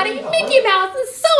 everybody. Mickey Mouse is so